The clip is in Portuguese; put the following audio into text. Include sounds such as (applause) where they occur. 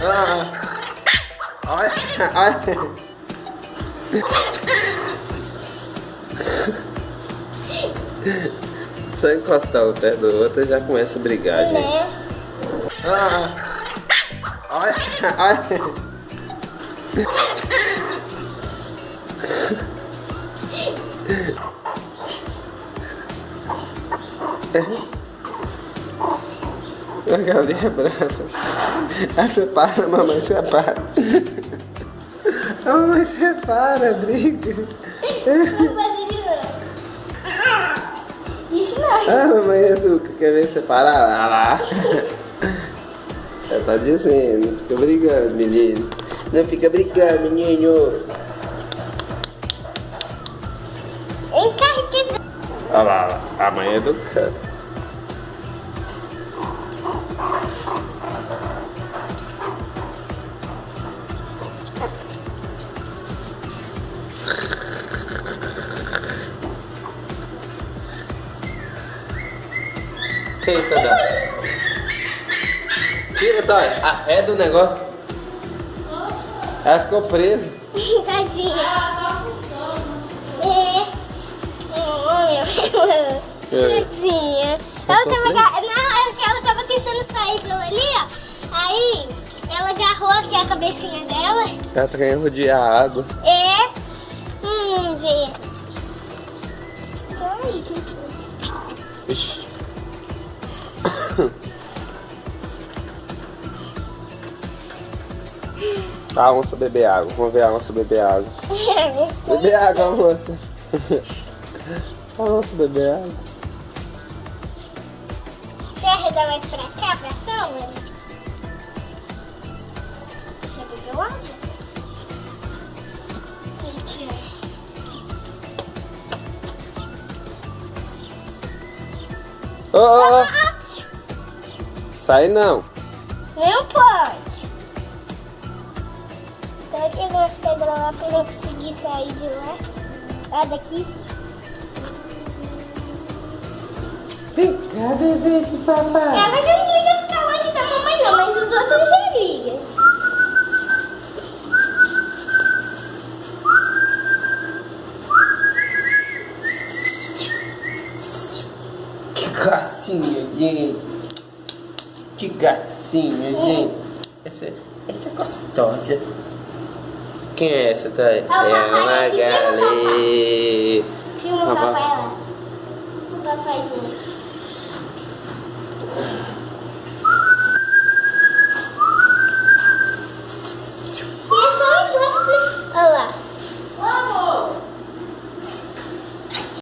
Ah, olha, olha. Só encostar um perto do outro já começa a brigar, gente. Ah, olha, olha. A galinha é brava. Ah, separa, mamãe, separa. A mamãe separa, briga. Ah, mamãe educa, quer ver separar? Ah lá. Ela tá dizendo, não fica brigando, menino. Não fica brigando, menino. Olha lá, olha lá, a mãe é. Isso, Dói? Tira, Dói. Arreda o negócio. Ela ficou presa. (laughs) Tadinha. É. Oh, meu. É. Tadinha. Ela tava. Não, é porque ela tava tentando sair pela ali, ó. Aí, ela agarrou aqui a cabecinha dela. Ela tá querendo rodear a água. É. Hum, gente. Então é isso. Ixi. (laughs) A onça beber água. Vamos ver a onça beber água. (laughs) Beber água, moça. A (laughs) onça beber água. Quer arredar mais pra cá, pra sombra? Quer beber água? Ó. ô. Ah, Sai não. Não pode. Tá pegando as pedras lá pra não conseguir sair de lá. Ah, daqui. Vem cá, bebê de papai. Ela já não liga ficar longe da mamãe não, mas os outros já ligam. Que gracinha, gente. Que gracinha, gente. Essa, essa é gostosa. Quem é essa, Thay? papai É aqui, a